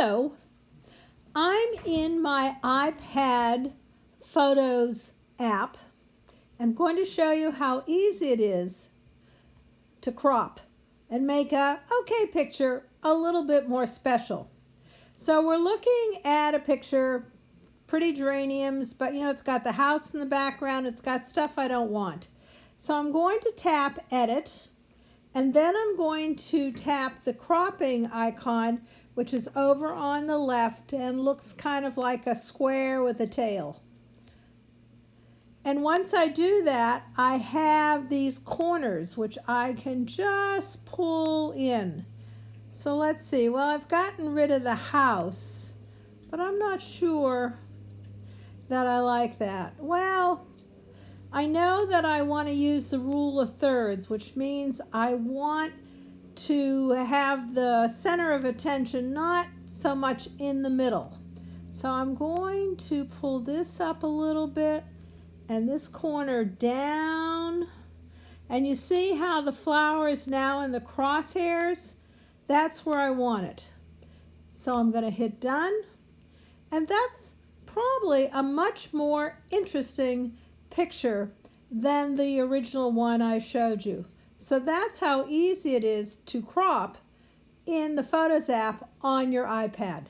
Hello, I'm in my iPad Photos app. I'm going to show you how easy it is to crop and make a okay picture a little bit more special. So we're looking at a picture, pretty geraniums, but you know, it's got the house in the background, it's got stuff I don't want. So I'm going to tap edit and then I'm going to tap the cropping icon, which is over on the left and looks kind of like a square with a tail. And once I do that, I have these corners, which I can just pull in. So let's see. Well, I've gotten rid of the house, but I'm not sure that I like that. Well, I know that I want to use the rule of thirds, which means I want to have the center of attention not so much in the middle. So I'm going to pull this up a little bit and this corner down. And you see how the flower is now in the crosshairs? That's where I want it. So I'm going to hit done. And that's probably a much more interesting picture than the original one I showed you. So that's how easy it is to crop in the Photos app on your iPad.